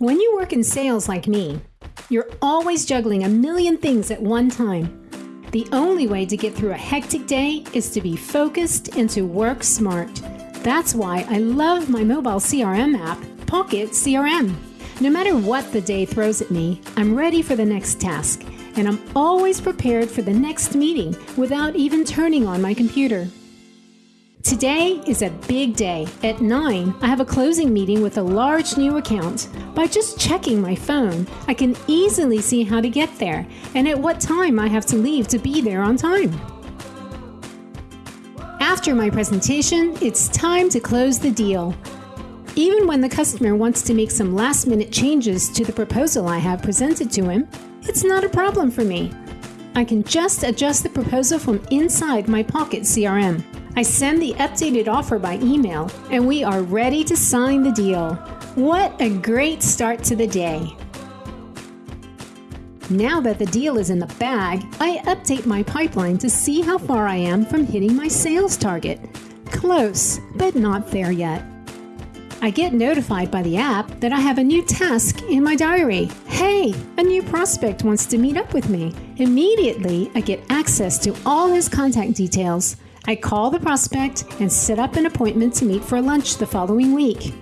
When you work in sales like me, you're always juggling a million things at one time. The only way to get through a hectic day is to be focused and to work smart. That's why I love my mobile CRM app, Pocket CRM. No matter what the day throws at me, I'm ready for the next task, and I'm always prepared for the next meeting without even turning on my computer. Today is a big day. At 9, I have a closing meeting with a large new account. By just checking my phone, I can easily see how to get there and at what time I have to leave to be there on time. After my presentation, it's time to close the deal. Even when the customer wants to make some last minute changes to the proposal I have presented to him, it's not a problem for me. I can just adjust the proposal from inside my Pocket CRM. I send the updated offer by email, and we are ready to sign the deal. What a great start to the day! Now that the deal is in the bag, I update my pipeline to see how far I am from hitting my sales target. Close, but not there yet. I get notified by the app that I have a new task in my diary. Hey, a new prospect wants to meet up with me. Immediately, I get access to all his contact details. I call the prospect and set up an appointment to meet for lunch the following week.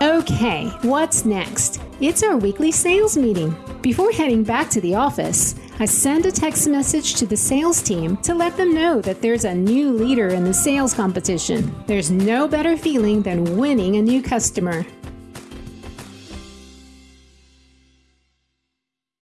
Okay, what's next? It's our weekly sales meeting. Before heading back to the office, I send a text message to the sales team to let them know that there's a new leader in the sales competition. There's no better feeling than winning a new customer.